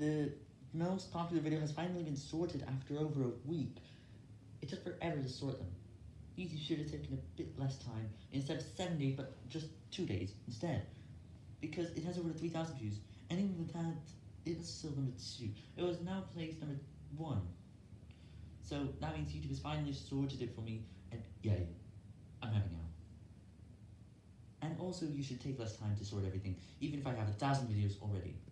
The most popular video has finally been sorted after over a week. It took forever to sort them. YouTube should have taken a bit less time, instead of 7 days, but just 2 days instead. Because it has over 3,000 views, and even with that, it was still number 2. It was now placed number 1. So that means YouTube has finally sorted it for me, and yay, I'm happy now. And also you should take less time to sort everything, even if I have a thousand videos already.